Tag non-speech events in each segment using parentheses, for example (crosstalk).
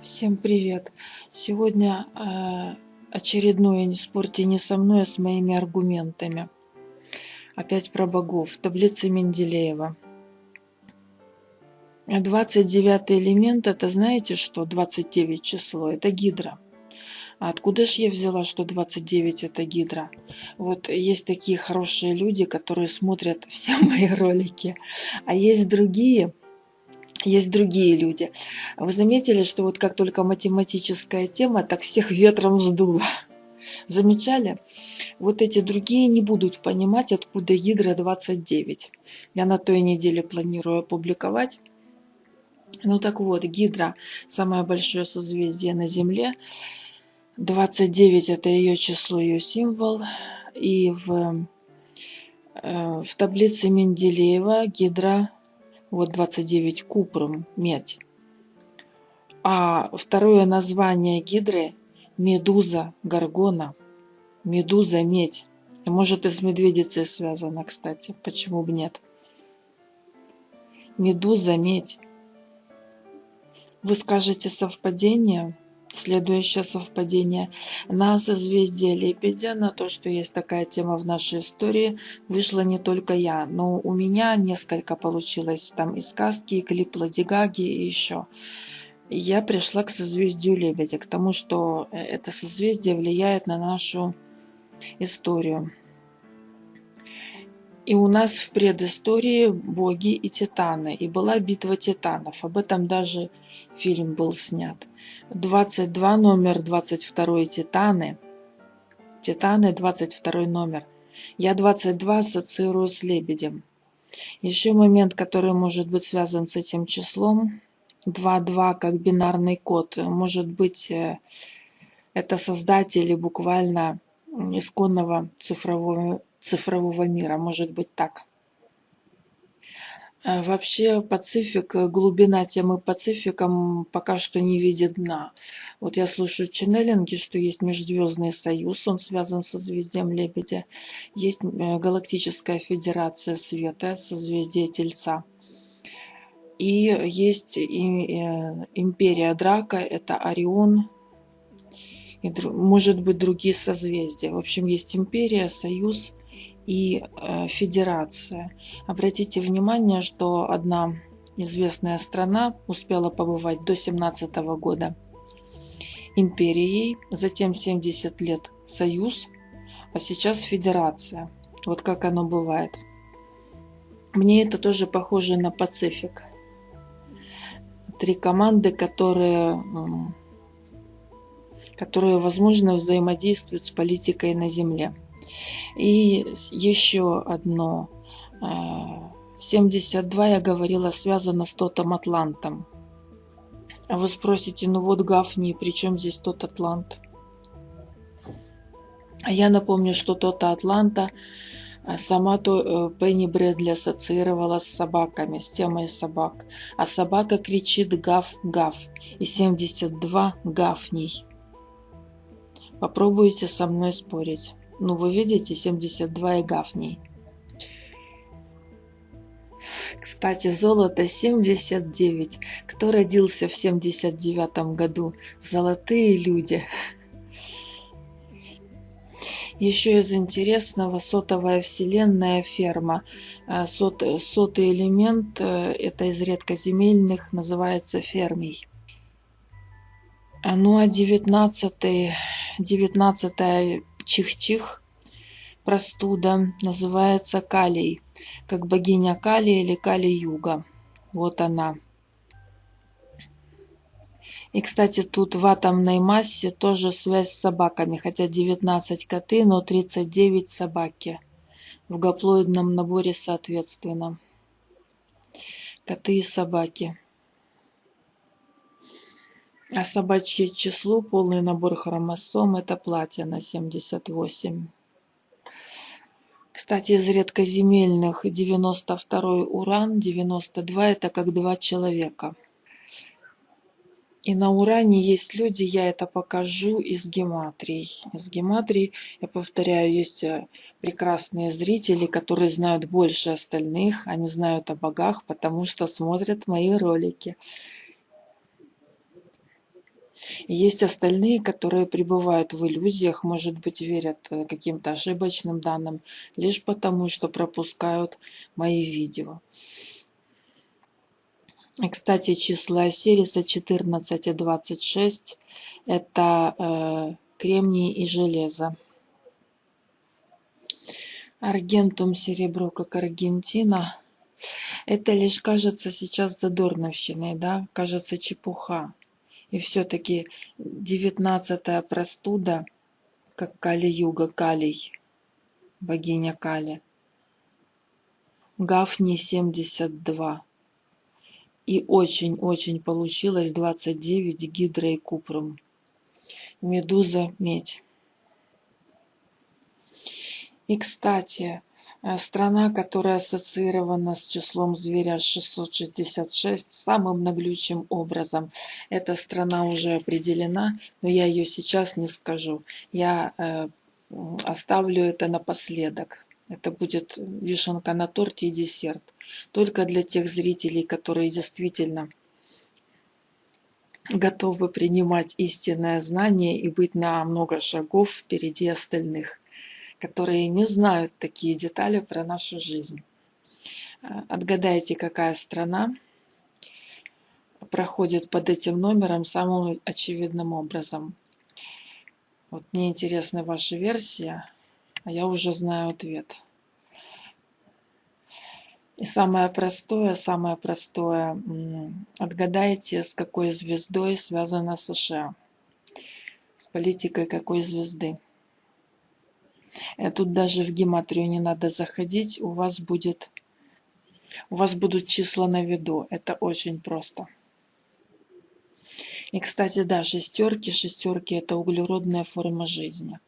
Всем привет! Сегодня э, очередное «Не спорьте не со мной, а с моими аргументами». Опять про богов. Таблица Менделеева. 29 элемент, это знаете что? 29 число, это гидра. А откуда же я взяла, что 29 это гидра? Вот есть такие хорошие люди, которые смотрят (laughs) все мои ролики. А есть другие, есть другие люди. Вы заметили, что вот как только математическая тема, так всех ветром сдуло. (laughs) Замечали? Вот эти другие не будут понимать, откуда Гидра 29. Я на той неделе планирую опубликовать. Ну так вот, Гидра – самое большое созвездие на Земле. 29 – это ее число, ее символ. И в, э, в таблице Менделеева Гидра вот 29 купрум, медь. А второе название гидры – медуза горгона, медуза медь. Может и с медведицей связано, кстати, почему бы нет. Медуза медь. Вы скажете совпадение? Следующее совпадение. На созвездие Лебедя, на то, что есть такая тема в нашей истории, вышла не только я, но у меня несколько получилось там и сказки, и клип Ладигаги, и еще. Я пришла к созвездию Лебедя, к тому, что э, это созвездие влияет на нашу историю. И у нас в предыстории боги и титаны, и была битва титанов. Об этом даже фильм был снят. 22 номер, 22 Титаны. Титаны, 22 номер. Я 22 ассоциирую с лебедем. Еще момент, который может быть связан с этим числом. 2-2 как бинарный код. Может быть, э, это создатели буквально исконного цифрового, цифрового мира. Может быть так. Э, вообще Пацифик, э, глубина темы Пацифика пока что не видит дна. Вот я слушаю ченнелинги, что есть Межзвездный союз, он связан со созвездием Лебедя. Есть э, Галактическая Федерация Света, созвездие Тельца. И есть Империя Драка, это Орион, и может быть другие созвездия. В общем, есть Империя, Союз, и э, федерация. Обратите внимание, что одна известная страна успела побывать до 17 года империей, затем 70 лет союз, а сейчас федерация. Вот как оно бывает. Мне это тоже похоже на Пацифик. Три команды, которые, которые возможно, взаимодействуют с политикой на Земле. И еще одно. 72, э, я говорила, связано с Тотом Атлантом. А вы спросите, ну вот Гафни, при чем здесь тот Атлант? А я напомню, что тот Атланта э, сама то э, Пенни Брэдли ассоциировала с собаками, с темой собак. А собака кричит гав-гав. И 72 гафней. Попробуйте со мной спорить. Ну, вы видите, 72 и гафней. Кстати, золото 79. Кто родился в 79 году? Золотые люди. Еще из интересного сотовая вселенная ферма. А, сот, сотый элемент, э, это из редкоземельных, называется фермий. А, ну а 19, 19 чих-чих, простуда, называется калий, как богиня Кали или Кали-юга. Вот она. И, кстати, тут в атомной массе тоже связь с собаками, хотя 19 коты, но 39 собаки. В гаплоидном наборе соответственно. Коты и собаки. А собачье число, полный набор хромосом, это платина 78. Кстати, из редкоземельных 92 уран, 92 это как два человека. И на уране есть люди, я это покажу из гематрий. Из гематрий, я повторяю, есть э, прекрасные зрители, которые знают больше остальных. Они знают о богах, потому что смотрят мои ролики. Есть остальные, которые пребывают в иллюзиях, может быть, верят э, каким-то ошибочным данным, лишь потому, что пропускают мои видео. Кстати, числа Сириса 14 и 26 – это э, кремний и железо. Аргентум серебро, как Аргентина. Это лишь кажется сейчас задорновщиной, да, кажется чепуха. И все-таки девятнадцатая простуда, как Кали-Юга, Калий, богиня Кали. Гафни 72. И очень-очень получилось 29 гидра и купрум. Медуза медь. И, кстати, страна, которая ассоциирована с числом зверя 666 самым наглючим образом. Эта страна уже определена, но я ее сейчас не скажу. Я э, оставлю это напоследок. Это будет вишенка на торте и десерт. Только для тех зрителей, которые действительно готовы принимать истинное знание и быть на много шагов впереди остальных, которые не знают такие детали про нашу жизнь. Отгадайте, какая страна проходит под этим номером самым очевидным образом. Вот мне интересна ваша версия а я уже знаю ответ. И самое простое, самое простое, отгадайте, с какой звездой связана США, с политикой какой звезды. Э, тут даже в гематрию не надо заходить, у вас будет, у вас будут числа на виду, это очень просто. И, кстати, да, шестерки, шестерки – это углеродная форма жизни.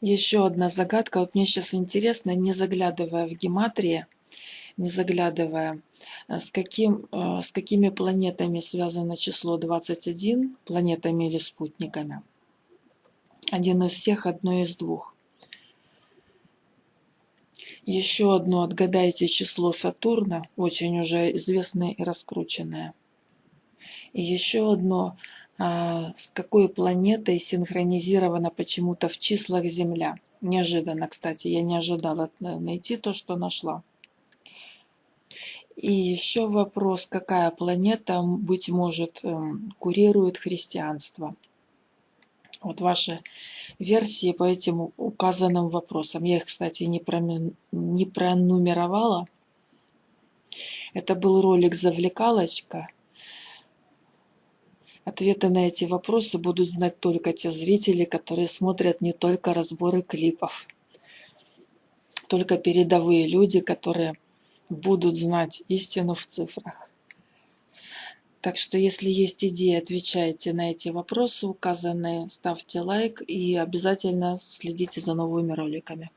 Еще одна загадка. Вот мне сейчас интересно, не заглядывая в гематрии, не заглядывая, э, с, каким, э, с какими планетами связано число 21, планетами или спутниками. Один из всех, одно из двух. Еще одно отгадайте число Сатурна, очень уже известное и раскрученное. И еще одно а, с какой планетой синхронизирована почему-то в числах Земля. Неожиданно, кстати, я не ожидала найти то, что нашла. И еще вопрос, какая планета, быть может, эм, курирует христианство. Вот ваши версии по этим указанным вопросам. Я их, кстати, не, промен... не пронумеровала. Это был ролик «Завлекалочка». Ответы на эти вопросы будут знать только те зрители, которые смотрят не только разборы клипов. Только передовые люди, которые будут знать истину в цифрах. Так что, если есть идеи, отвечайте на эти вопросы указанные, ставьте лайк и обязательно следите за новыми роликами.